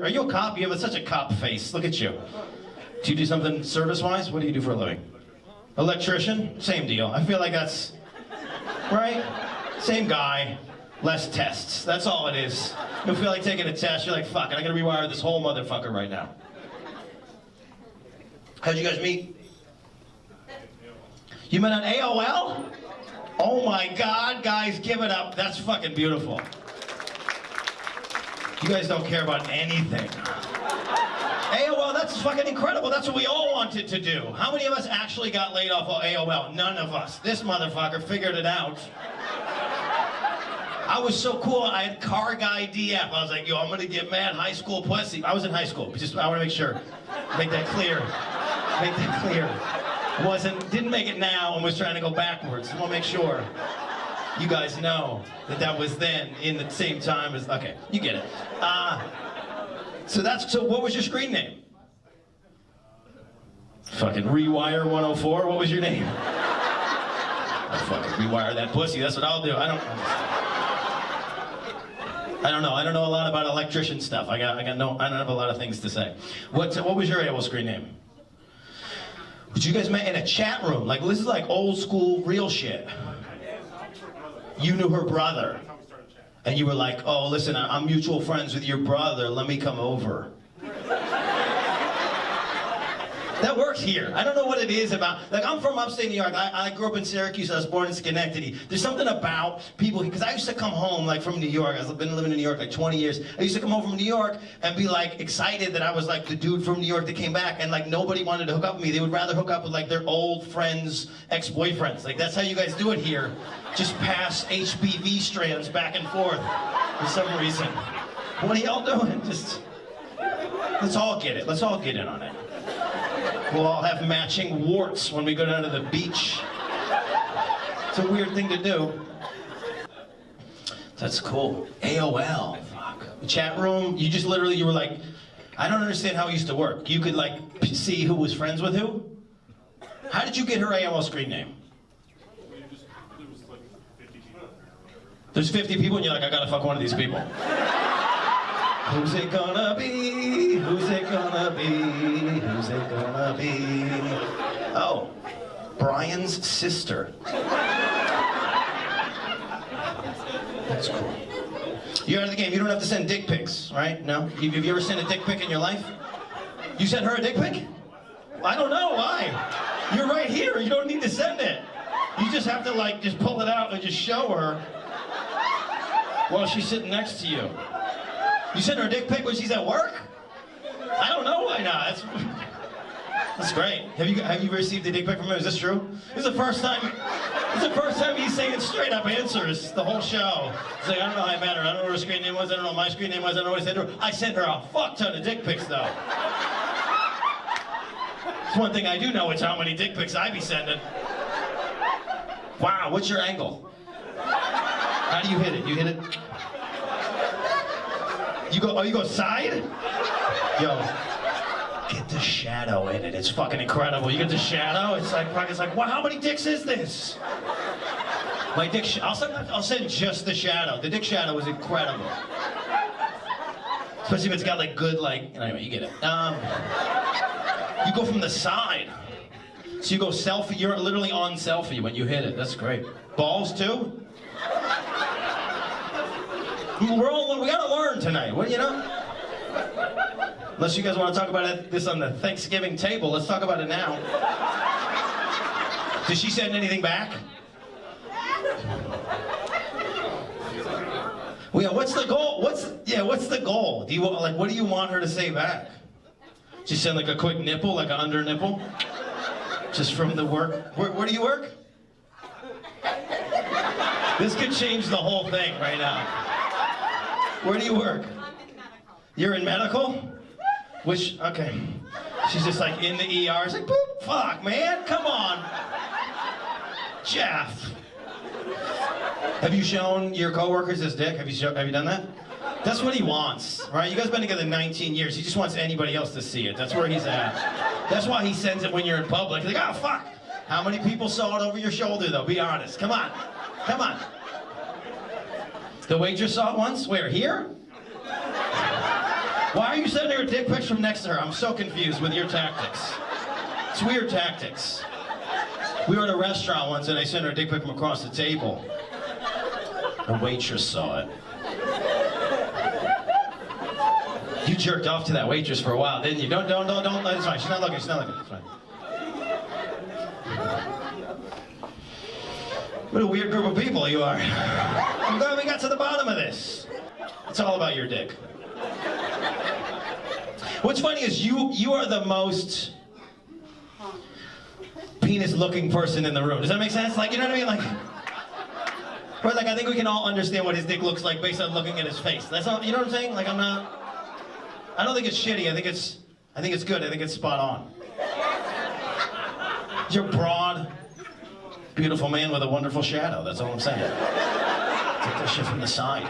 Are you a cop? You have such a cop face. Look at you. Do you do something service-wise? What do you do for a living? Electrician? Same deal. I feel like that's right. Same guy, less tests. That's all it is. You feel like taking a test. You're like, fuck. I gotta rewire this whole motherfucker right now. How'd you guys meet? You met on AOL? Oh my God, guys, give it up. That's fucking beautiful. You guys don't care about anything. AOL, that's fucking incredible. That's what we all wanted to do. How many of us actually got laid off of AOL? None of us. This motherfucker figured it out. I was so cool, I had car guy DF. I was like, yo, I'm gonna get mad high school pussy. I was in high school, just I wanna make sure. Make that clear. Make that clear. Wasn't, didn't make it now and was trying to go backwards. I wanna make sure you guys know that that was then in the same time as, okay, you get it. Uh, so that's, so what was your screen name? Fucking Rewire 104, what was your name? I'll fucking rewire that pussy, that's what I'll do. I don't, I don't know, I don't know a lot about electrician stuff. I got, I got no, I don't have a lot of things to say. What, what was your AOL screen name? But you guys met in a chat room, like this is like old school real shit you knew her brother. And you were like, oh, listen, I'm mutual friends with your brother. Let me come over. That works here. I don't know what it is about, like I'm from upstate New York. I, I grew up in Syracuse. I was born in Schenectady. There's something about people, because I used to come home like from New York. I've been living in New York like 20 years. I used to come home from New York and be like excited that I was like the dude from New York that came back and like nobody wanted to hook up with me. They would rather hook up with like their old friends, ex-boyfriends. Like that's how you guys do it here. Just pass HPV strands back and forth for some reason. What are y'all doing? Just, let's all get it. Let's all get in on it. We'll all have matching warts when we go down to the beach. It's a weird thing to do. That's cool. AOL, fuck. Chat room, you just literally, you were like, I don't understand how it used to work. You could like see who was friends with who? How did you get her AOL screen name? There's 50 people and you're like, I gotta fuck one of these people. Who's it gonna be? Who's it gonna be? Who's it gonna be? Oh, Brian's sister. That's cool. You're out of the game. You don't have to send dick pics, right? No? Have you ever sent a dick pic in your life? You sent her a dick pic? I don't know. Why? You're right here. You don't need to send it. You just have to, like, just pull it out and just show her while she's sitting next to you. You send her a dick pic when she's at work? I don't know why not. That's, that's great. Have you have you received a dick pic from her? Is this true? This is the first time. Is the first time he's saying straight up answers the whole show. He's like, I don't know how I met her. I don't know what her screen name was. I don't know what my screen name was. I don't know what I sent her. I sent her a fuck ton of dick pics though. It's one thing I do know. It's how many dick pics I be sending. Wow. What's your angle? How do you hit it? You hit it. You go, oh, you go side? Yo, get the shadow in it. It's fucking incredible. You get the shadow, it's like, it's like, wow, how many dicks is this? My dick, I'll send, I'll send just the shadow. The dick shadow is incredible. Especially if it's got like good, like, anyway, you get it. Um, you go from the side. So you go selfie, you're literally on selfie when you hit it. That's great. Balls too? We're all, we gotta learn tonight, what, you know? Unless you guys want to talk about this on the Thanksgiving table, let's talk about it now. Did she send anything back? Well, yeah, what's the goal? What's yeah? What's the goal? Do you like? What do you want her to say back? She send like a quick nipple, like an under nipple, just from the work. Where, where do you work? This could change the whole thing right now. Where do you work? You're in medical? Which, okay. She's just like in the ER. It's like, boop, fuck, man, come on. Jeff. Have you shown your coworkers his dick? Have you, show, have you done that? That's what he wants, right? You guys been together 19 years. He just wants anybody else to see it. That's where he's at. That's why he sends it when you're in public. He's like, oh, fuck. How many people saw it over your shoulder, though? Be honest. Come on. Come on. The waitress saw it once? Where, here? Why are you sending her dick pics from next to her? I'm so confused with your tactics. It's weird tactics. We were at a restaurant once and I sent her a dick pic from across the table. A waitress saw it. You jerked off to that waitress for a while, didn't you? Don't, don't, don't, don't. It's fine. She's not looking. She's not looking. It's fine. What a weird group of people you are. I'm glad we got to the bottom of this. It's all about your dick. What's funny is you you are the most penis-looking person in the room. Does that make sense? Like, you know what I mean? Like, but like I think we can all understand what his dick looks like based on looking at his face. That's all. You know what I'm saying? Like, I'm not. I don't think it's shitty. I think it's. I think it's good. I think it's spot on. You're broad, beautiful man with a wonderful shadow. That's all I'm saying. Take that shit from the side.